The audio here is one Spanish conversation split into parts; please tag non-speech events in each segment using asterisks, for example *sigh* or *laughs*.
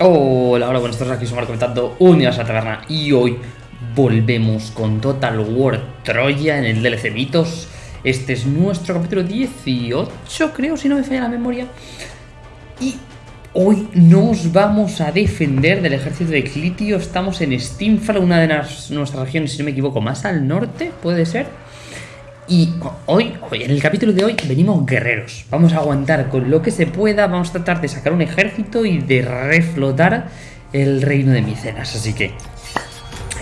Hola, hola, buenas tardes, aquí somos comentando Unidas a Taberna y hoy volvemos con Total War Troya en el DLC Mitos. Este es nuestro capítulo 18, creo, si no me falla la memoria. Y hoy nos vamos a defender del ejército de Clitio. Estamos en Steamfall, una de nuestras regiones, si no me equivoco, más al norte, puede ser. Y hoy, hoy, en el capítulo de hoy, venimos guerreros. Vamos a aguantar con lo que se pueda. Vamos a tratar de sacar un ejército y de reflotar el reino de Micenas. Así que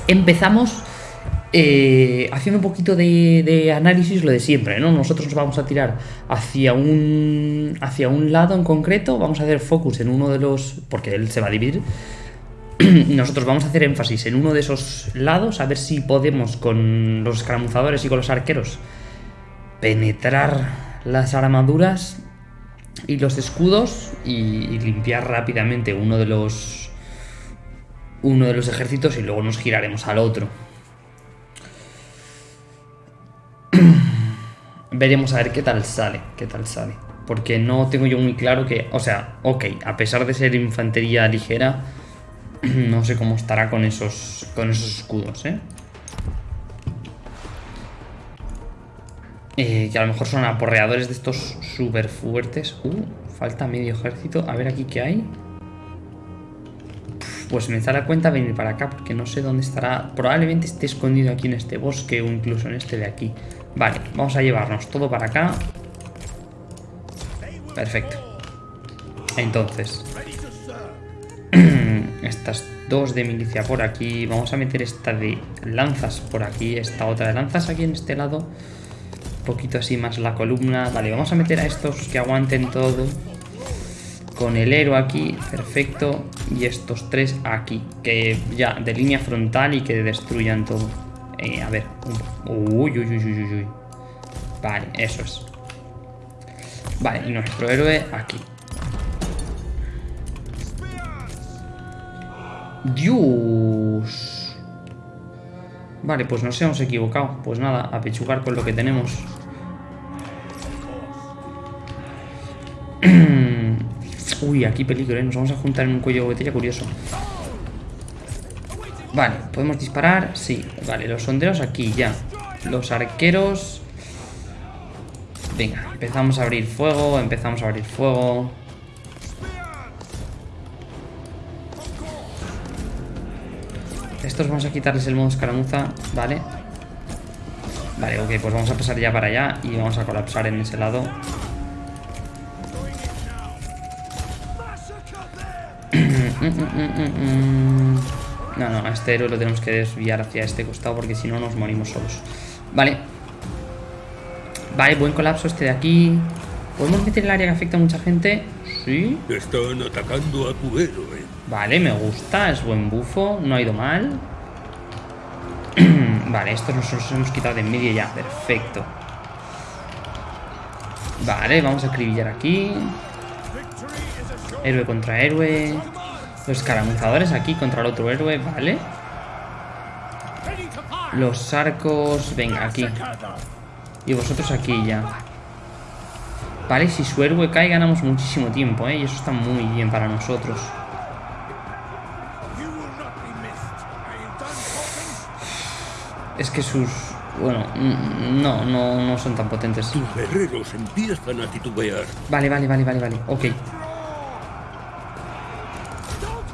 empezamos eh, haciendo un poquito de, análisis, lo de siempre, ¿no? Nosotros nos vamos a tirar hacia un, hacia un lado en concreto. Vamos a hacer focus en uno de los... porque él se va a dividir. *clears throat* Nosotros vamos a hacer énfasis en uno de esos lados, a ver si podemos con los escaramuzadores y con los arqueros penetrar las armaduras y los escudos y, limpiar rápidamente uno de los uno de los ejércitos y luego nos giraremos al otro. *clears throat* Veremos a ver qué tal sale, qué tal sale. Porque no tengo yo muy claro que, o sea, ok, a pesar de ser infantería ligera, *clears throat* no sé cómo estará con esos, con esos escudos, ¿eh? Eh, que a lo mejor son aporreadores de estos súper fuertes. Uh, falta medio ejército. A ver aquí qué hay. Pues me da cuenta venir para acá porque no sé dónde estará. Probablemente esté escondido aquí en este bosque o incluso en este de aquí. Vale, vamos a llevarnos todo para acá. Perfecto. Entonces. *clears throat* Estas dos de milicia por aquí. Vamos a meter esta de lanzas por aquí. Esta otra de lanzas aquí en este lado poquito así más la columna. Vale, vamos a meter a estos que aguanten todo. Con el héroe aquí, perfecto. Y estos tres aquí, que ya de línea frontal y que destruyan todo. Eh, a ver. Uy, uy, uy, uy, uy. Vale, eso es. Vale, y nuestro héroe aquí. Dios. Vale, pues nos hemos equivocado. Pues nada, a pechugar con lo que tenemos. Uy, aquí peligro, ¿eh? Nos vamos a juntar en un cuello de botella curioso. Vale, ¿podemos disparar? Sí, vale, los sonderos aquí ya. Los arqueros... Venga, empezamos a abrir fuego, empezamos a abrir fuego. Estos vamos a quitarles el modo escaramuza, vale. Vale, ok, pues vamos a pasar ya para allá y vamos a colapsar en ese lado. No, no, a este héroe lo tenemos que desviar hacia este costado porque si no nos morimos solos. Vale. Vale, buen colapso este de aquí. ¿Podemos meter el área que afecta a mucha gente? Sí. Están atacando a tu héroe. Vale, me gusta, es buen bufo, no ha ido mal. *clears throat* vale, estos nosotros hemos quitado de en medio ya, perfecto. Vale, vamos a acribillar aquí. Héroe contra héroe. Los escaramuzadores aquí contra el otro héroe, vale. Los arcos, venga, aquí. Y vosotros aquí ya. Vale, si su héroe cae ganamos muchísimo tiempo, ¿eh? Y eso está muy bien para nosotros. Es que sus... Bueno, no, no, no son tan potentes. Tus guerreros empiezan a titubear. Vale, vale, vale, vale, vale. Ok.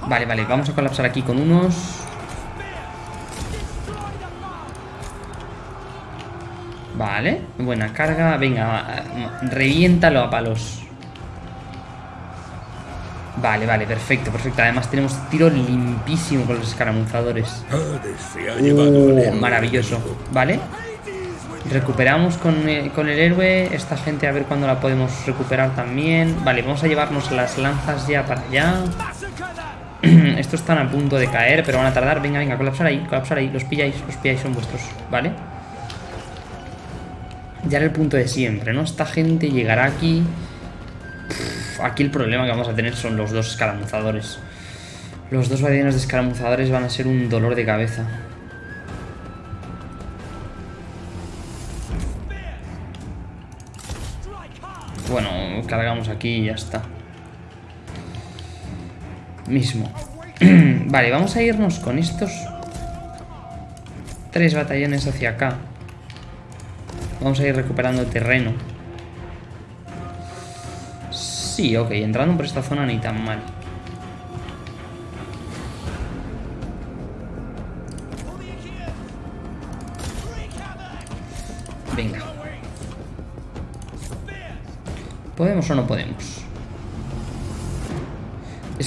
Vale, vale, vamos a colapsar aquí con unos... Vale, buena carga. Venga, reviéntalo a palos. Vale, vale, perfecto, perfecto. Además tenemos tiro limpísimo con los escaramuzadores. Uh, maravilloso. Vale. Recuperamos con el, con el héroe. Esta gente a ver cuándo la podemos recuperar también. Vale, vamos a llevarnos las lanzas ya para allá. *clears throat* Estos están a punto de caer, pero van a tardar. Venga, venga, colapsar ahí, colapsar ahí. Los pilláis, los pilláis, son vuestros, ¿vale? Ya era el punto de siempre, ¿no? Esta gente llegará aquí aquí el problema que vamos a tener son los dos escaramuzadores. Los dos guardianes de escaramuzadores van a ser un dolor de cabeza. Bueno, cargamos aquí y ya está. Mismo. *clears throat* vale, vamos a irnos con estos tres batallones hacia acá. Vamos a ir recuperando terreno. Sí, ok, entrando por esta zona ni tan mal. Venga. ¿Podemos o no podemos?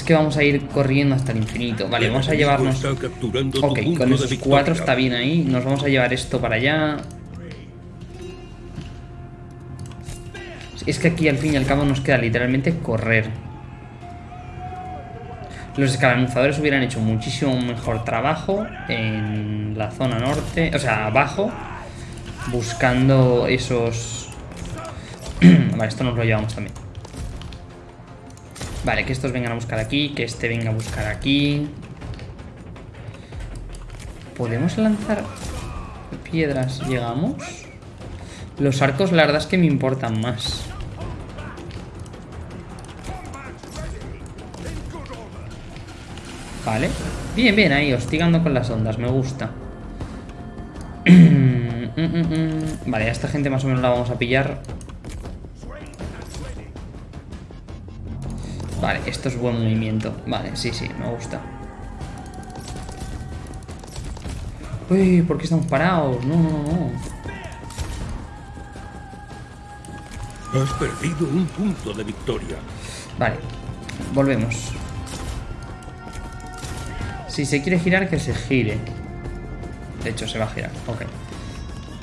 Es que vamos a ir corriendo hasta el infinito. Vale, vamos a llevarnos... Ok, con esos cuatro está bien ahí. Nos vamos a llevar esto para allá. Es que aquí al fin y al cabo nos queda literalmente correr. Los escaramuzadores hubieran hecho muchísimo mejor trabajo en la zona norte, o sea, abajo, buscando esos... *clears throat* vale, esto nos lo llevamos también. Vale, que estos vengan a buscar aquí, que este venga a buscar aquí. ¿Podemos lanzar piedras? ¿Llegamos? Los arcos, la verdad es que me importan más. Vale. Bien, bien, ahí, hostigando con las ondas, me gusta. *clears throat* Mm, mm, mm, vale, a esta gente más o menos la vamos a pillar. Vale, esto es buen movimiento. Vale, sí, sí, me gusta. Uy, ¿por qué estamos parados? No, no, no. Has perdido un punto de victoria. Vale, volvemos. Si se quiere girar, que se gire. De hecho, se va a girar. Ok.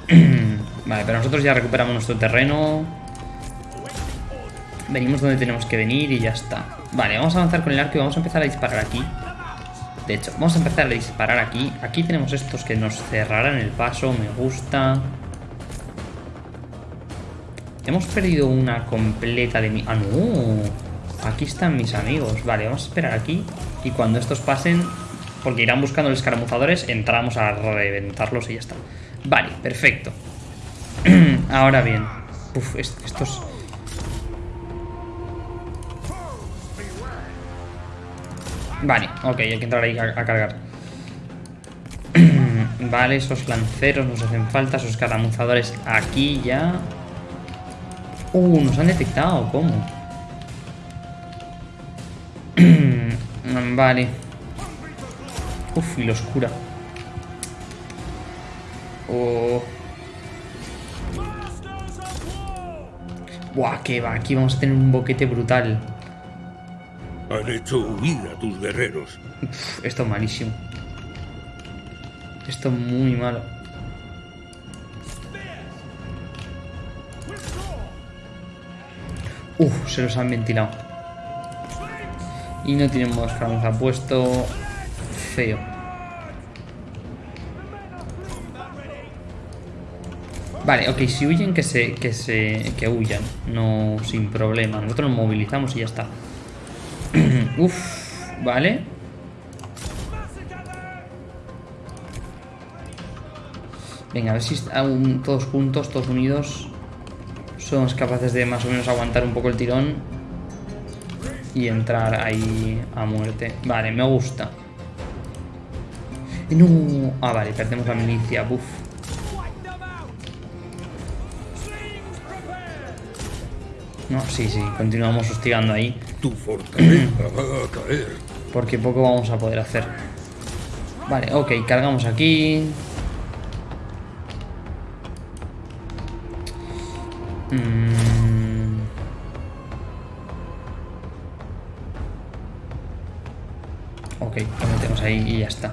*clears throat* vale, pero nosotros ya recuperamos nuestro terreno. Venimos donde tenemos que venir y ya está. Vale, vamos a avanzar con el arco y vamos a empezar a disparar aquí. De hecho, vamos a empezar a disparar aquí. Aquí tenemos estos que nos cerrarán el paso. Me gusta. Hemos perdido una completa de mi... Ah, no. Aquí están mis amigos. Vale, vamos a esperar aquí. Y cuando estos pasen, porque irán buscando los escaramuzadores, entramos a reventarlos y ya está. Vale, perfecto. *clears throat* Ahora bien. Uf, estos... Vale, ok, hay que entrar ahí a, cargar. *clears throat* vale, esos lanceros nos hacen falta, esos escaramuzadores aquí ya. Uh, nos han detectado, ¿cómo? *clears throat* vale. Uf, y lo oscura. Oh. Buah, que va, aquí vamos a tener un boquete brutal. Han hecho huir a tus guerreros. esto es malísimo. Esto es muy malo. Uf, se los han ventilado. Y no tenemos franza puesto feo. Vale, ok, si huyen que se, que se, que huyan, no sin problema. Nosotros nos movilizamos y ya está. Uf, vale. Venga, a ver si aún todos juntos, todos unidos, somos capaces de más o menos aguantar un poco el tirón y entrar ahí a muerte. Vale, me gusta. No. Ah, vale, perdemos la milicia. Buf. No, sí, sí, continuamos hostigando ahí. Tu fortaleza va a caer. Porque poco vamos a poder hacer. Vale, ok, cargamos aquí. Mm. Ok, lo metemos ahí y ya está.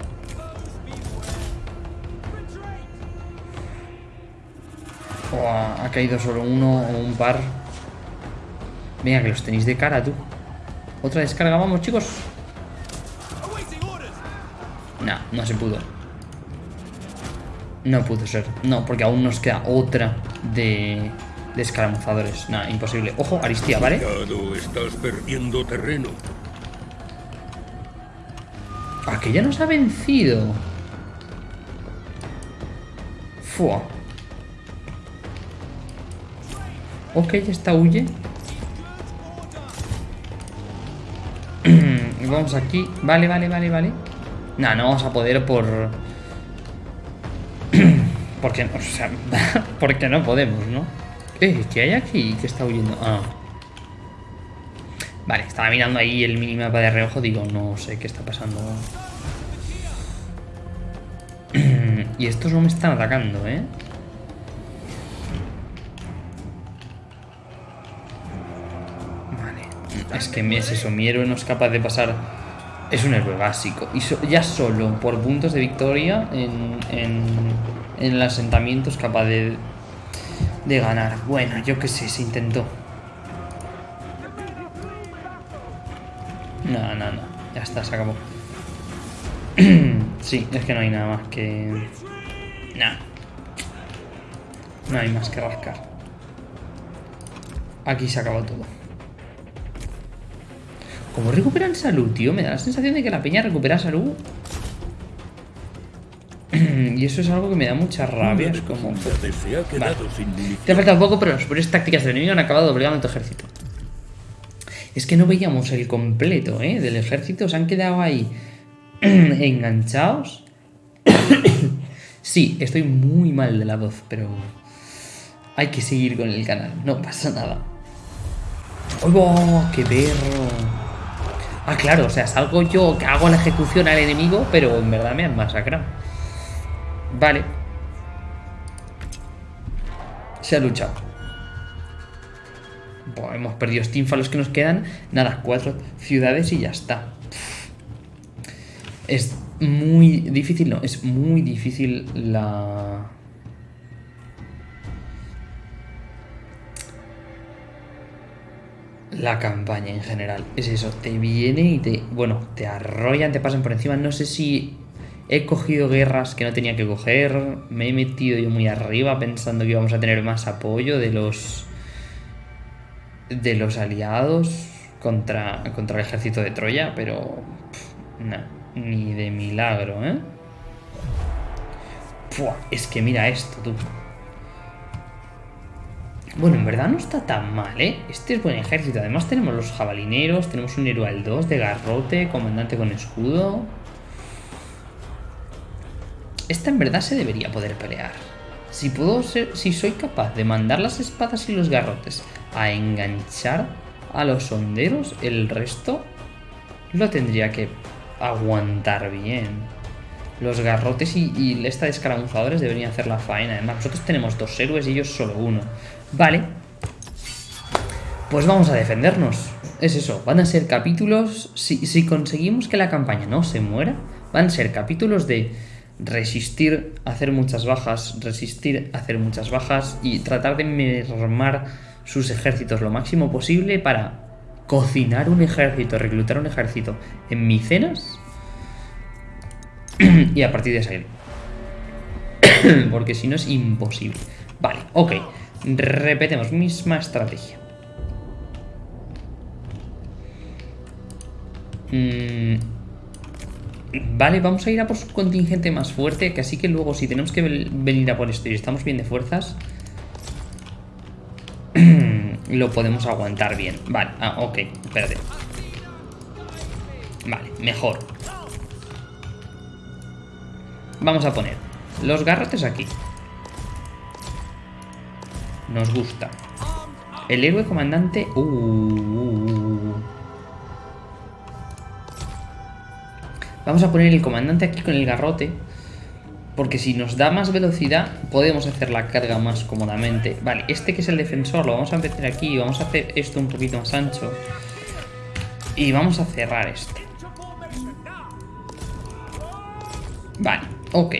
ha caído solo uno o un par. Venga, que los tenéis de cara, tú. Otra descarga, vamos, chicos. No, no se pudo. No pudo ser. No, porque aún nos queda otra de, de escaramuzadores. Nada, imposible. Ojo, Aristía, ¿vale? estás perdiendo terreno. Aquella nos ha vencido. Fua. Ok, esta huye. Vamos aquí. Vale, vale, vale, vale. No, no vamos a poder por... *clears throat* porque, o sea, *laughs* porque no podemos, ¿no? Eh, ¿qué hay aquí? ¿Qué está huyendo? Ah. Vale, estaba mirando ahí el minimapa de reojo. Digo, no sé qué está pasando. *clears throat* y estos no me están atacando, ¿eh? Es que es eso, mi héroe no es capaz de pasar... Es un héroe básico. Y ya solo por puntos de victoria en, en, el asentamiento es capaz de, de ganar. Bueno, yo qué sé, se intentó. No, no, no. Ya está, se acabó. *clears throat* sí, es que no hay nada más que... Nah. No hay más que rascar. Aquí se acabó todo. ¿Cómo recuperan salud, tío? Me da la sensación de que la peña recupera salud. *clears throat* y eso es algo que me da mucha rabia. Es como... Vale. Te ha faltado poco, pero las superiores tácticas del enemigo han acabado doblegando tu ejército. Es que no veíamos el completo, ¿eh? Del ejército. Se han quedado ahí *clears throat* enganchados. *clears throat* sí, estoy muy mal de la voz, pero hay que seguir con el canal. No pasa nada. ¡Oh, qué perro! Ah, claro, o sea, salgo yo que hago la ejecución al enemigo, pero en verdad me han masacrado. Vale. Se ha luchado hemos perdido los que nos quedan. Nada, cuatro ciudades y ya está. Es muy difícil, no, es muy difícil la... La campaña en general. Es eso, te viene y te... Bueno, te arrollan, te pasan por encima. No sé si he cogido guerras que no tenía que coger. Me he metido yo muy arriba pensando que íbamos a tener más apoyo de los de los aliados contra, contra el ejército de Troya, pero ni de milagro, ¿eh? es que mira esto, tú. Bueno, en verdad no está tan mal, ¿eh? Este es buen ejército. Además tenemos los jabalineros, tenemos un héroe al 2 de garrote, comandante con escudo. Esta en verdad se debería poder pelear. Si puedo ser, si soy capaz de mandar las espadas y los garrotes a enganchar a los sonderos, el resto lo tendría que aguantar bien. Los garrotes y, esta de escaramuzadores deberían hacer la faena. Además, nosotros tenemos dos héroes y ellos solo uno. Vale. Pues vamos a defendernos. Es eso, van a ser capítulos... Si, si conseguimos que la campaña no se muera, van a ser capítulos de resistir, hacer muchas bajas, resistir, hacer muchas bajas y tratar de mermar sus ejércitos lo máximo posible para cocinar un ejército, reclutar un ejército en Micenas *clears throat* y a partir de salir. *clears throat* Porque si no es imposible. Vale, ok. Repetemos, misma estrategia. Mm, vale, vamos a ir a por su contingente más fuerte, que así que luego si tenemos que venir a por esto y estamos bien de fuerzas, *clears throat* lo podemos aguantar bien. Vale, ah, ok, espérate. Vale, mejor. Vamos a poner los garrotes aquí. Nos gusta. El héroe comandante... Uh, uh, uh, Vamos a poner el comandante aquí con el garrote. Porque si nos da más velocidad, podemos hacer la carga más cómodamente. Vale, este que es el defensor lo vamos a meter aquí. Vamos a hacer esto un poquito más ancho. Y vamos a cerrar este. Vale, ok.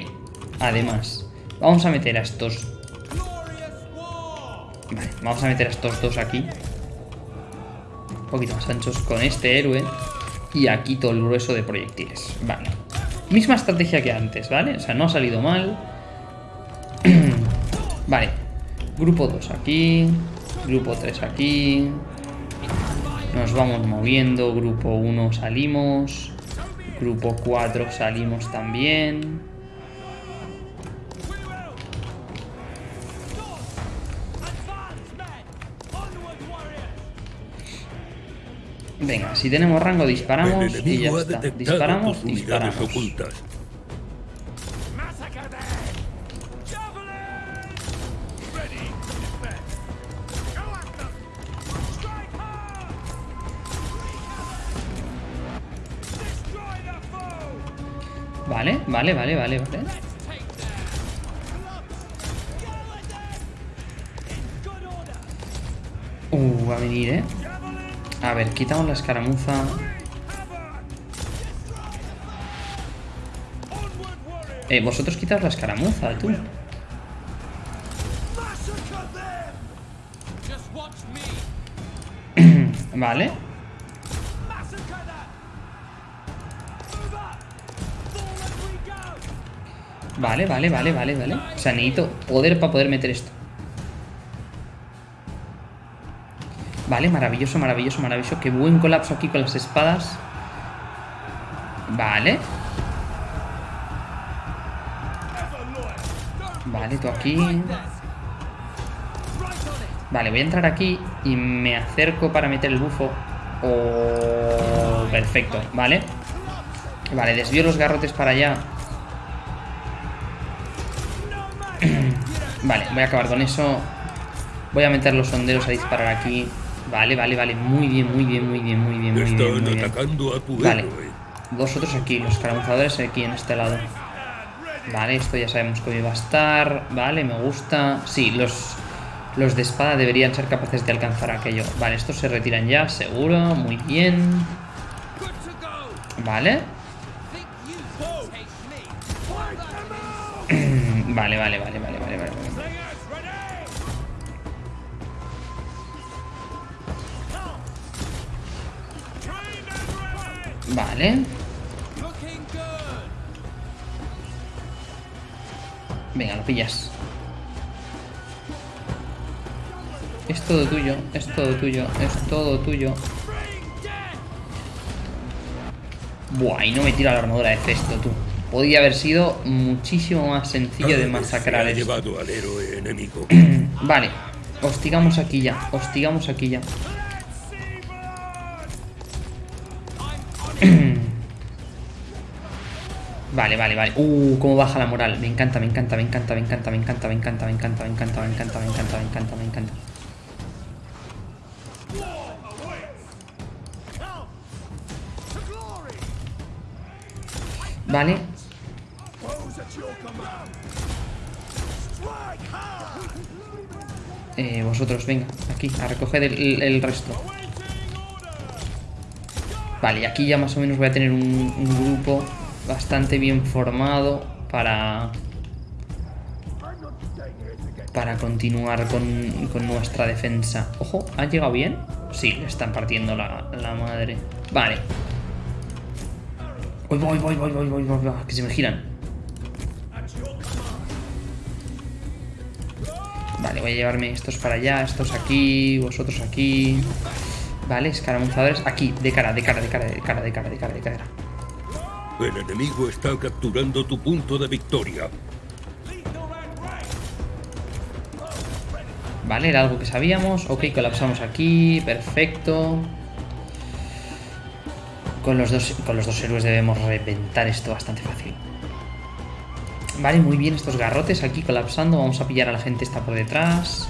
Además, vamos a meter a estos... Vale, vamos a meter a estos dos aquí. Un poquito más anchos con este héroe. Y aquí todo el grueso de proyectiles. Vale. Misma estrategia que antes, ¿vale? O sea, no ha salido mal. *clears throat* vale. Grupo 2 aquí. Grupo 3 aquí. Nos vamos moviendo. Grupo 1 salimos. Grupo 4 salimos también. Venga, si tenemos rango disparamos y ya está. Disparamos, disparamos. Vale, vale, vale, vale, vale. Uh, va a venir, eh. A ver, quitamos la escaramuza. Eh, vosotros quitaos la escaramuza, tú. *clears throat* Vale. Vale, vale, vale, vale, vale. O sea, necesito poder para poder meter esto. Vale, maravilloso, maravilloso, maravilloso. Qué buen colapso aquí con las espadas. Vale. Vale, tú aquí. Vale, voy a entrar aquí y me acerco para meter el bufo. Oh, perfecto, vale. Vale, desvío los garrotes para allá. *clears throat* Vale, voy a acabar con eso. Voy a meter los sonderos a disparar aquí. Vale, vale, vale. Muy bien, muy bien, muy bien, muy bien, muy bien. Están Muy bien. atacando a tu Vale. Vosotros aquí, los caramuzadores aquí en este lado. Vale, esto ya sabemos cómo iba a estar. Vale, me gusta. Sí, los, los de espada deberían ser capaces de alcanzar aquello. Vale, estos se retiran ya, seguro. Muy bien. Vale. *clears throat* Vale, vale, vale, vale, Vale. Venga, lo pillas. Es todo tuyo, es todo tuyo, es todo tuyo. Buah, y no me tira la armadura de cesto, tú. Podría haber sido muchísimo más sencillo de masacrar se esto. llevado al héroe enemigo. *clears throat* Vale, hostigamos aquí ya, hostigamos aquí ya. Vale, vale, vale. Uh, cómo baja la moral. Me encanta, me encanta, me encanta, me encanta, me encanta, me encanta, me encanta, me encanta, me encanta, me encanta, me encanta, me encanta. Vale, eh, vosotros, venga, aquí, a recoger el, resto. Vale, y aquí ya más o menos voy a tener un grupo bastante bien formado para... Para continuar con, con nuestra defensa. Ojo, ¿ha llegado bien? Sí, le están partiendo la, la madre. Vale. Voy, voy, voy, voy, voy, voy, voy, voy, que se me giran. Vale, voy a llevarme estos para allá, estos aquí, vosotros aquí. Vale, escaramuzadores aquí, de cara, de cara, de cara, de cara, de cara, de cara, de cara. El enemigo está capturando tu punto de victoria. Vale, era algo que sabíamos. Ok, colapsamos aquí. Perfecto. Con los dos, con los dos héroes debemos reventar esto bastante fácil. Vale, muy bien estos garrotes aquí colapsando. Vamos a pillar a la gente esta por detrás.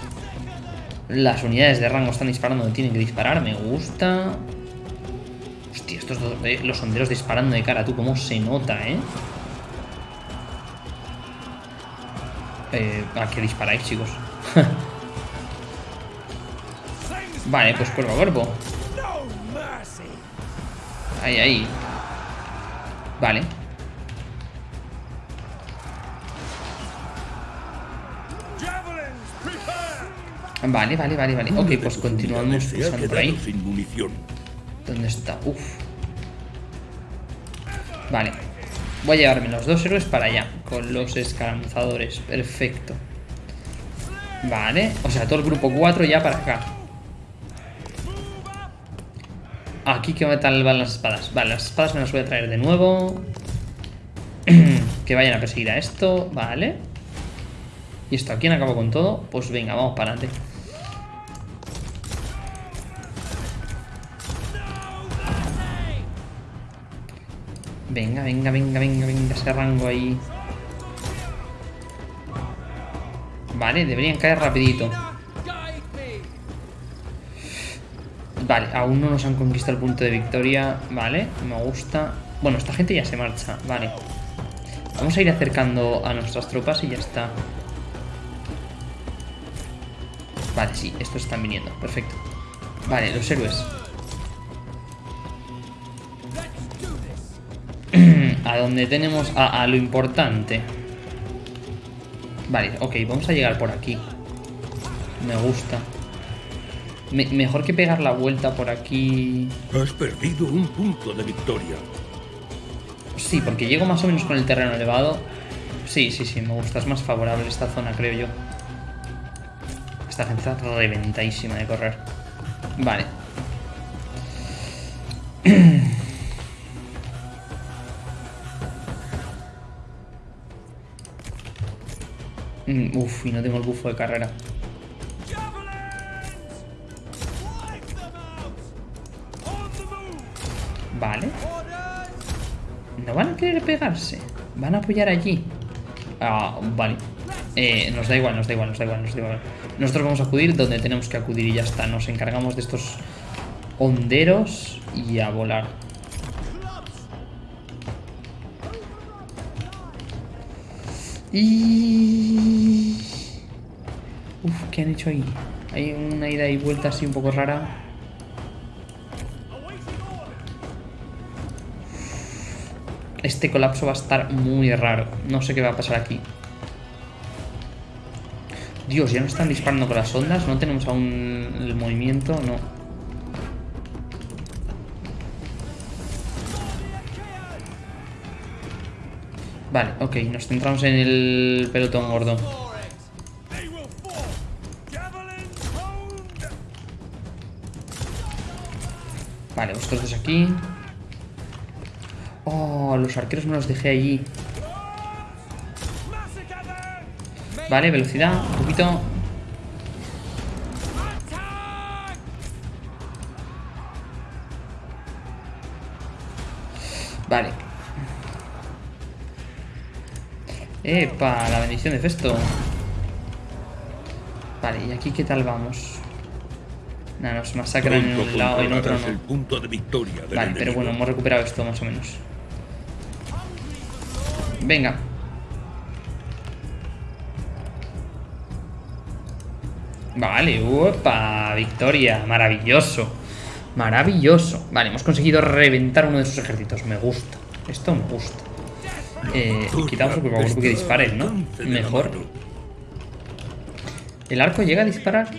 Las unidades de rango están disparando donde tienen que disparar. Me gusta. Estos dos, eh, los sonderos disparando de cara. Tú, cómo se nota, ¿eh? Eh, ¿A qué disparáis, chicos? *laughs* vale, pues cuerpo a cuerpo. Ahí, ahí. Vale. Vale, vale, vale, vale. Ok, pues continuamos pulsando por ahí. ¿Dónde está? Uf. Vale. Voy a llevarme los dos héroes para allá. Con los escaramuzadores. Perfecto. Vale. O sea, todo el grupo 4 ya para acá. Aquí que tal van las espadas. Vale, las espadas me las voy a traer de nuevo. *clears throat* que vayan a perseguir a esto. Vale. Y esto, ¿a quién acabo con todo? Pues venga, vamos para adelante. Venga, venga, venga, venga, venga, ese rango ahí. Vale, deberían caer rapidito. Vale, aún no nos han conquistado el punto de victoria. Vale, me gusta. Bueno, esta gente ya se marcha. Vale. Vamos a ir acercando a nuestras tropas y ya está. Vale, sí, estos están viniendo. Perfecto. Vale, los héroes. A donde tenemos a, a lo importante. Vale, ok, vamos a llegar por aquí. Me gusta. Me- mejor que pegar la vuelta por aquí. Has perdido un punto de victoria. Sí, porque llego más o menos con el terreno elevado. Sí, sí, sí, me gusta. Es más favorable esta zona, creo yo. Esta gente está reventadísima de correr. Vale. Mm, Uf, y no tengo el bufo de carrera. Vale. No van a querer pegarse. Van a apoyar allí. Ah, vale. Eh, nos da igual, nos da igual, nos da igual, nos da igual. Nosotros vamos a acudir donde tenemos que acudir y ya está. Nos encargamos de estos honderos y a volar. Y... Uf, ¿qué han hecho ahí? Hay una ida y vuelta así un poco rara. Este colapso va a estar muy raro. No sé qué va a pasar aquí. Dios, ya no están disparando con las ondas. No tenemos aún el movimiento. No. Vale, ok. Nos centramos en el pelotón gordo. Vale, vosotros aquí. Oh, los arqueros me los dejé allí. Vale, velocidad, un poquito. Vale. Epa, la bendición de Festo. Vale, ¿y aquí qué tal vamos? Nada, nos masacran en un lado y en otro controlarás el no. punto de victoria Vale, pero bueno, hemos recuperado esto más o menos. Venga. Vale, upa, victoria, maravilloso. Maravilloso. Vale, hemos conseguido reventar uno de sus ejércitos. Me gusta. Esto me gusta. Eh, quitamos el por favor que disparen, ¿no? Mejor. ¿El arco llega a disparar?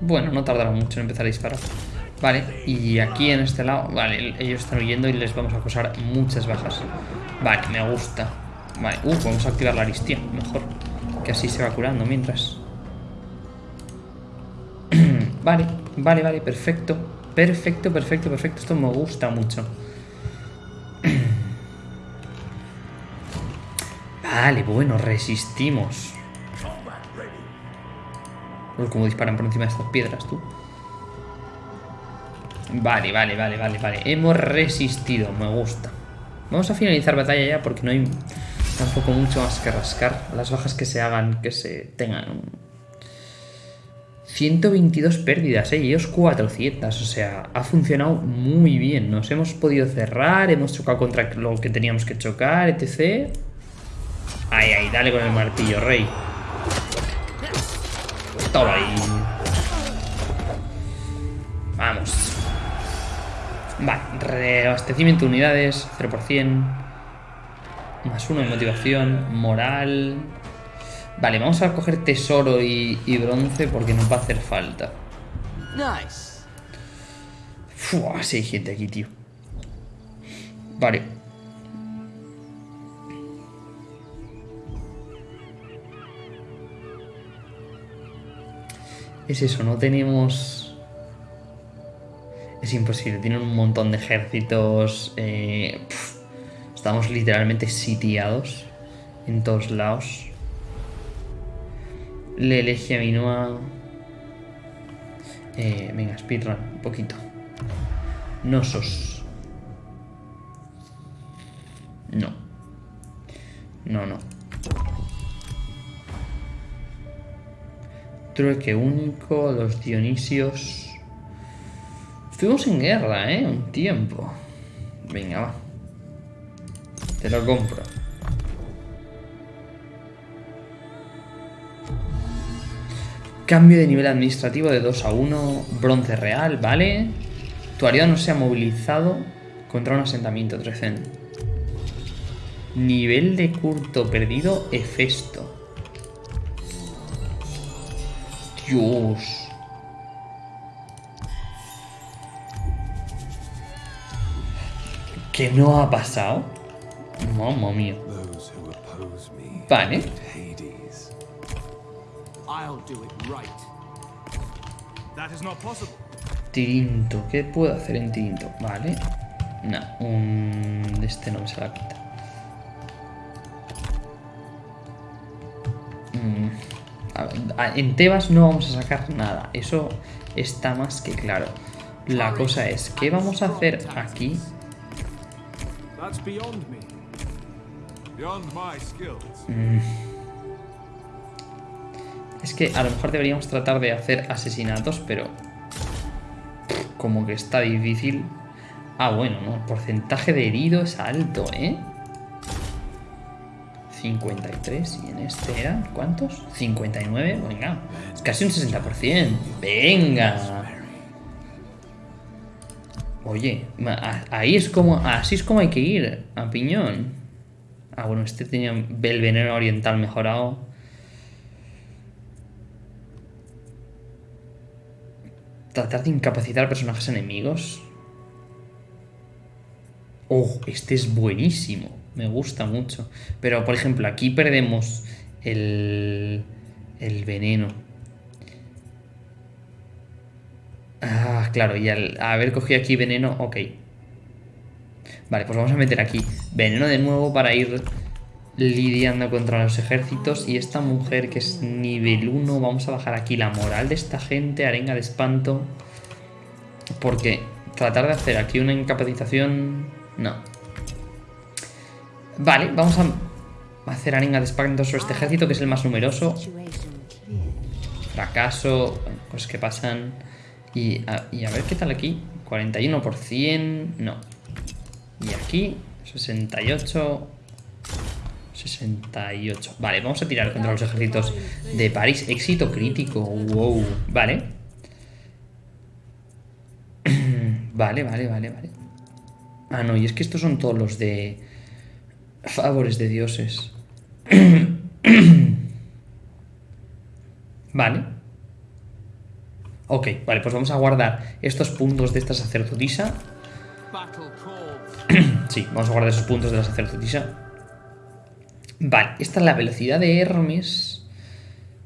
Bueno, no tardará mucho en empezar a disparar. Vale, y aquí en este lado, vale, ellos están huyendo y les vamos a causar muchas bajas. Vale, me gusta. Vale, uh, vamos a activar la aristía, mejor. Que así se va curando mientras. *clears throat* vale, vale, vale, perfecto. Perfecto, perfecto, perfecto. Esto me gusta mucho. Vale, bueno, resistimos. Uy, cómo disparan por encima de estas piedras, tú. Vale, vale, vale, vale, vale. Hemos resistido, me gusta. Vamos a finalizar batalla ya porque no hay tampoco mucho más que rascar. Las bajas que se hagan, que se tengan. 122 pérdidas, ¿eh? Y ellos 400. O sea, ha funcionado muy bien. Nos hemos podido cerrar, hemos chocado contra lo que teníamos que chocar, etc. Ay, ay, dale con el martillo, rey. Toma ahí. Vamos. Vale, reabastecimiento de unidades, 0%. Más uno de motivación, moral. Vale, vamos a coger tesoro y, y bronce porque nos va a hacer falta. Nice. Fua, sí hay gente aquí, tío. Vale. Es eso, no tenemos... Es imposible, tienen un montón de ejércitos. eh, estamos literalmente sitiados en todos lados. Le elegí a Minoa. Eh, venga, speedrun, un poquito. Nosos. No. No, no. Trueque único, los Dionisios. Estuvimos en guerra, ¿eh? Un tiempo. Venga, va. Te lo compro. Cambio de nivel administrativo de 2 a 1. Bronce real, ¿vale? Tu aliado no se ha movilizado contra un asentamiento, Trecen. Nivel de curto perdido, Hefesto. Dios. ¿Qué no ha pasado? Mamma mía. Those who oppose me, Vale. Hades. I'll do it right. That is not possible. Tirinto. ¿Qué puedo hacer en Tirinto? Vale. No, un... este no me se la quita. Mm, En Tebas no vamos a sacar nada. Eso está más que claro. La cosa es, ¿qué vamos a hacer aquí? Skills. Es que a lo mejor deberíamos tratar de hacer asesinatos, pero... Como que está difícil. Ah, bueno, ¿no? El porcentaje de herido es alto, ¿eh? 53 y en este eran ¿cuántos? 59, venga, casi un 60%. Venga. Oye, ahí es como, así es como hay que ir, a piñón. Ah, bueno, este tenía el veneno oriental mejorado. Tratar de incapacitar a personajes enemigos. Oh, este es buenísimo. Me gusta mucho. Pero, por ejemplo, aquí perdemos el, el veneno. Ah, claro, y al haber cogido aquí veneno, ok. Vale, pues vamos a meter aquí veneno de nuevo para ir lidiando contra los ejércitos. Y esta mujer que es nivel 1, vamos a bajar aquí la moral de esta gente, arenga de espanto. Porque tratar de hacer aquí una incapacitación... No. Vale, vamos a hacer arenga de espanto sobre este ejército, que es el más numeroso. Fracaso, cosas que pasan. Y a, y a ver qué tal aquí. 41%, no. Y aquí, 68... 68. Vale, vamos a tirar contra los ejércitos de París. Éxito crítico. Wow. Vale. *clears throat* Vale, vale, vale, vale. Ah, no, y es que estos son todos los de favores de dioses. *clears throat* Vale. Ok, vale, pues vamos a guardar estos puntos de esta sacerdotisa. *clears throat* Sí, vamos a guardar esos puntos de la sacerdotisa. Vale, esta es la velocidad de Hermes.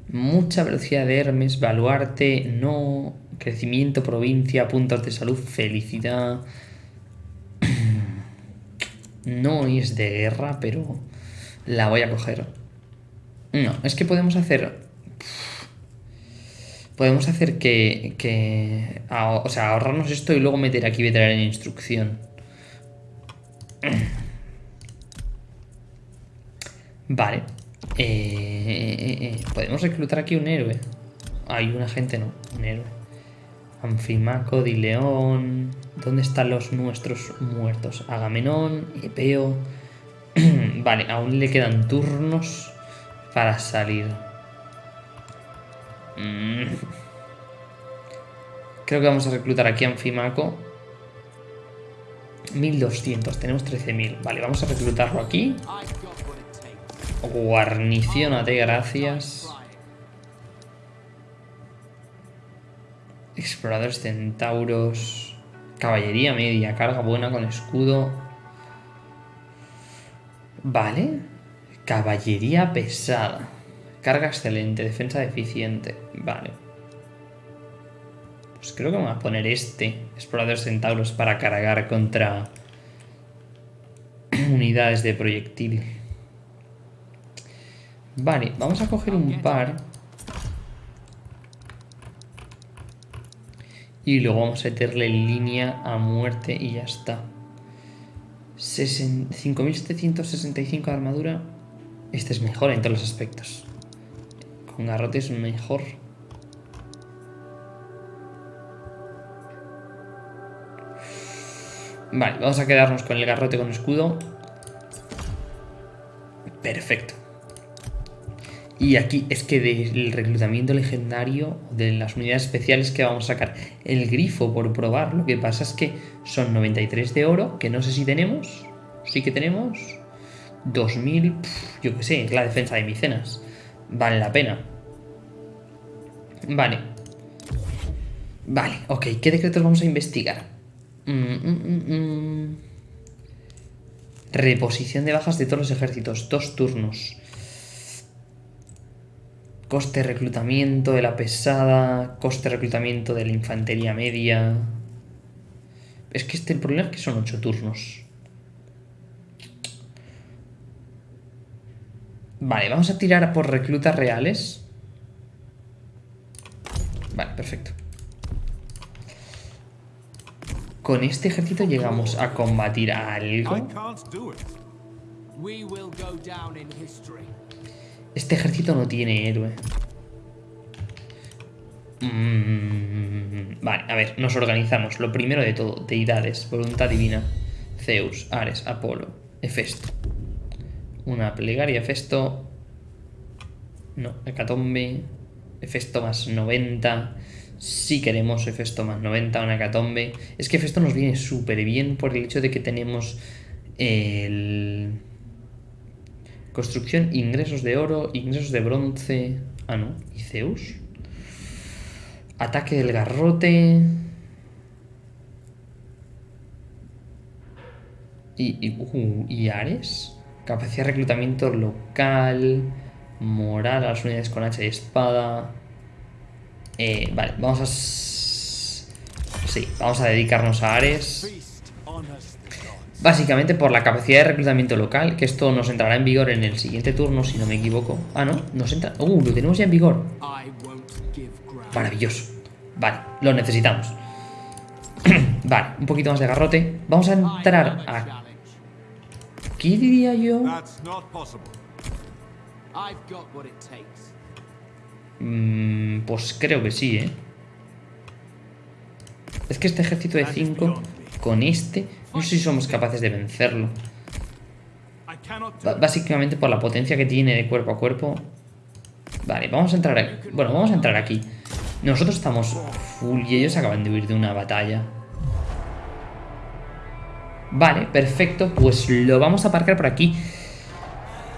Mucha velocidad de Hermes. Baluarte, no. Crecimiento, provincia, puntos de salud, felicidad. No es de guerra, pero la voy a coger. No, es que podemos hacer... Podemos hacer que... que o sea, ahorrarnos esto y luego meter aquí veterano en instrucción. Vale. Eh, eh, eh, Podemos reclutar aquí un héroe. Hay un agente, no. Un héroe. Anfimaco, Dileón. ¿Dónde están los nuestros muertos? Agamenón, Epeo. *clears throat* vale, aún le quedan turnos para salir. Mm. Creo que vamos a reclutar aquí a Anfimaco. 1200, tenemos 13.000. Vale, vamos a reclutarlo aquí. Guarniciónate, gracias. Exploradores centauros. Caballería media, carga buena con escudo. Vale. Caballería pesada. Carga excelente, defensa deficiente. Vale. Pues creo que me voy a poner este. Exploradores centauros para cargar contra *clears throat* unidades de proyectil. Vale, vamos a coger un par. Y luego vamos a meterle línea a muerte y ya está. Sesen- 5765 de armadura. Este es mejor en todos los aspectos. Con garrote es mejor. Vale, vamos a quedarnos con el garrote con escudo. Perfecto. Y aquí es que del reclutamiento legendario, de las unidades especiales que vamos a sacar el grifo por probar, lo que pasa es que son 93 de oro, que no sé si tenemos. Sí que tenemos. 2000, pf, yo qué sé, la defensa de Micenas. Vale la pena. Vale. Vale, ok, ¿qué decretos vamos a investigar? Mm, mm, mm. Reposición de bajas de todos los ejércitos, dos turnos. Coste de reclutamiento de la pesada, coste de reclutamiento de la infantería media. Es que este el problema es que son ocho turnos. Vale, vamos a tirar por reclutas reales. Vale, perfecto. Con este ejército llegamos a combatir a algo. Este ejército no tiene héroe. Mm, vale, a ver, nos organizamos. Lo primero de todo, deidades, voluntad divina. Zeus, Ares, Apolo, Hefesto. Una plegaria, Hefesto. No, Hecatombe. Hefesto más 90. Si queremos Hefesto más 90, una Hecatombe. Es que Hefesto nos viene súper bien por el hecho de que tenemos el... Construcción, ingresos de oro, ingresos de bronce. Ah, no. ¿Y Zeus? Ataque del garrote. Y, y, uh, ¿y Ares. Capacidad de reclutamiento local. Moral a las unidades con hacha y espada. Eh, vale, vamos a... Sí, vamos a dedicarnos a Ares. Básicamente por la capacidad de reclutamiento local, que esto nos entrará en vigor en el siguiente turno, si no me equivoco. Ah, no, nos entra... Uh, lo tenemos ya en vigor. Maravilloso. Vale, lo necesitamos. *clears throat* vale, un poquito más de garrote. Vamos a entrar a aquí, diría yo. Mm, pues creo que sí, ¿eh? Es que este ejército de 5, con este, no sé si somos capaces de vencerlo. Básicamente por la potencia que tiene de cuerpo a cuerpo. Vale, vamos a entrar aquí. Bueno, vamos a entrar aquí. Nosotros estamos full y ellos acaban de huir de una batalla. Vale, perfecto. Pues lo vamos a aparcar por aquí.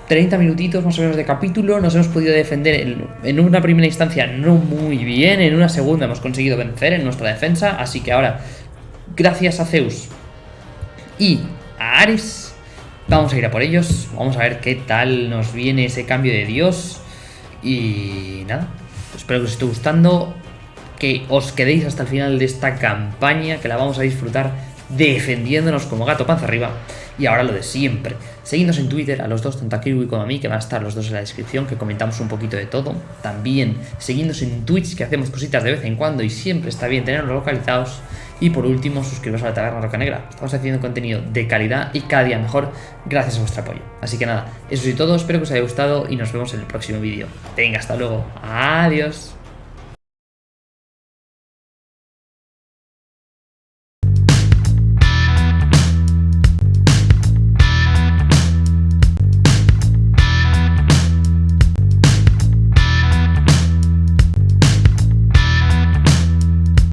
30 minutitos más o menos de capítulo. Nos hemos podido defender en, en una primera instancia no muy bien. En una segunda hemos conseguido vencer en nuestra defensa. Así que ahora, gracias a Zeus y a Ares, vamos a ir a por ellos. Vamos a ver qué tal nos viene ese cambio de Dios. Y nada, espero que os esté gustando. Que os quedéis hasta el final de esta campaña. Que la vamos a disfrutar defendiéndonos como gato panza arriba. Y ahora lo de siempre. Seguidnos en Twitter a los dos, tanto a Kiwi como a mí, que van a estar los dos en la descripción, que comentamos un poquito de todo. También seguidnos en Twitch, que hacemos cositas de vez en cuando y siempre está bien tenerlos localizados. Y por último, suscribiros a la Taberna Roca Negra. Estamos haciendo contenido de calidad y cada día mejor gracias a vuestro apoyo. Así que nada, eso es todo, espero que os haya gustado y nos vemos en el próximo vídeo. Venga, hasta luego. Adiós.